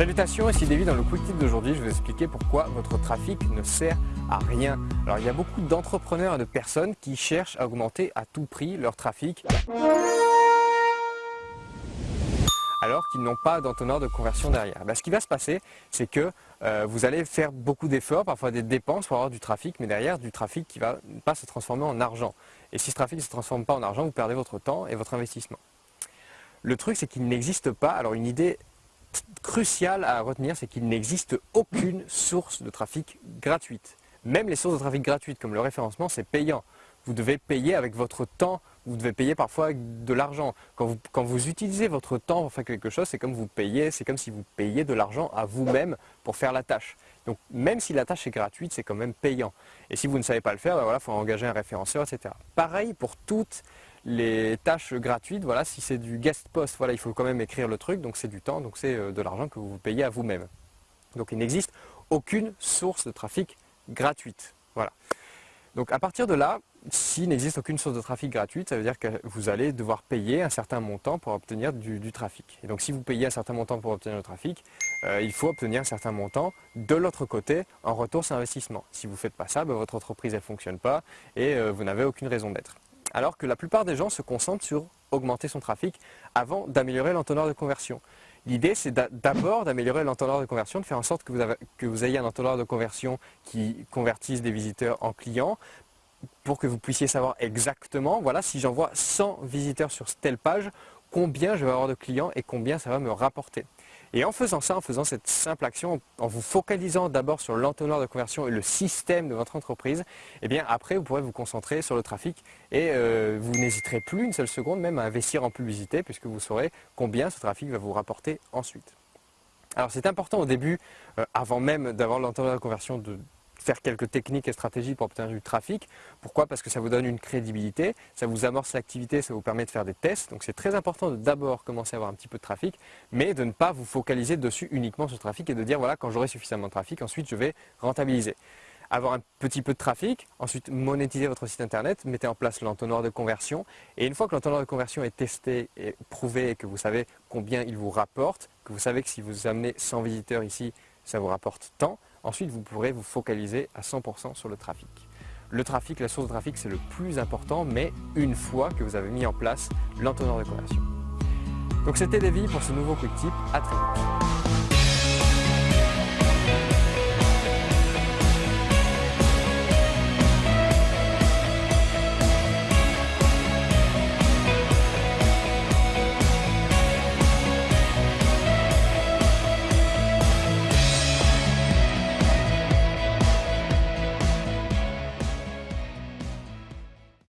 Salutations, ici David. Dans le Quick Tip d'aujourd'hui, je vais vous expliquer pourquoi votre trafic ne sert à rien. Alors, il y a beaucoup d'entrepreneurs et de personnes qui cherchent à augmenter à tout prix leur trafic alors qu'ils n'ont pas d'entonnoir de conversion derrière. Ben, ce qui va se passer, c'est que euh, vous allez faire beaucoup d'efforts, parfois des dépenses pour avoir du trafic, mais derrière du trafic qui ne va pas se transformer en argent. Et si ce trafic ne se transforme pas en argent, vous perdez votre temps et votre investissement. Le truc, c'est qu'il n'existe pas, alors une idée crucial à retenir, c'est qu'il n'existe aucune source de trafic gratuite. Même les sources de trafic gratuites, comme le référencement, c'est payant. Vous devez payer avec votre temps, vous devez payer parfois avec de l'argent. Quand vous, utilisez votre temps pour faire quelque chose, c'est comme vous payez, comme si vous payiez de l'argent à vous-même pour faire la tâche. Donc même si la tâche est gratuite, c'est quand même payant. Et si vous ne savez pas le faire, il ben voilà, faut engager un référenceur, etc. Pareil pour toutes les tâches gratuites, voilà, si c'est du guest post, voilà, il faut quand même écrire le truc, donc c'est du temps, donc c'est euh, de l'argent que vous payez à vous-même. Donc il n'existe aucune source de trafic gratuite. Voilà. Donc à partir de là, s'il n'existe aucune source de trafic gratuite, ça veut dire que vous allez devoir payer un certain montant pour obtenir du, trafic. Et donc si vous payez un certain montant pour obtenir le trafic, euh, il faut obtenir un certain montant de l'autre côté en retour sur investissement. Si vous ne faites pas ça, ben, votre entreprise ne fonctionne pas et euh, vous n'avez aucune raison d'être alors que la plupart des gens se concentrent sur augmenter son trafic avant d'améliorer l'entonnoir de conversion. L'idée, c'est d'abord d'améliorer l'entonnoir de conversion, de faire en sorte que vous, ayez un entonnoir de conversion qui convertisse des visiteurs en clients, pour que vous puissiez savoir exactement, voilà, si j'envoie 100 visiteurs sur telle page, combien je vais avoir de clients et combien ça va me rapporter. Et en faisant ça, en faisant cette simple action, en vous focalisant d'abord sur l'entonnoir de conversion et le système de votre entreprise, eh après vous pourrez vous concentrer sur le trafic et euh, vous n'hésiterez plus une seule seconde même à investir en publicité puisque vous saurez combien ce trafic va vous rapporter ensuite. Alors c'est important au début, euh, avant même d'avoir l'entonnoir de conversion, de faire quelques techniques et stratégies pour obtenir du trafic. Pourquoi? Parce que ça vous donne une crédibilité, ça vous amorce l'activité, ça vous permet de faire des tests. Donc c'est très important de d'abord commencer à avoir un petit peu de trafic, mais de ne pas vous focaliser dessus uniquement sur le trafic et de dire voilà, quand j'aurai suffisamment de trafic, ensuite je vais rentabiliser. Avoir un petit peu de trafic, ensuite monétiser votre site internet, mettez en place l'entonnoir de conversion et une fois que l'entonnoir de conversion est testé et prouvé et que vous savez combien il vous rapporte, que vous savez que si vous amenez 100 visiteurs ici, ça vous rapporte tant, Ensuite, vous pourrez vous focaliser à 100% sur le trafic. Le trafic, la source de trafic, c'est le plus important, mais une fois que vous avez mis en place l'entonnoir de conversion. Donc c'était Davy pour ce nouveau quick tip. À très vite.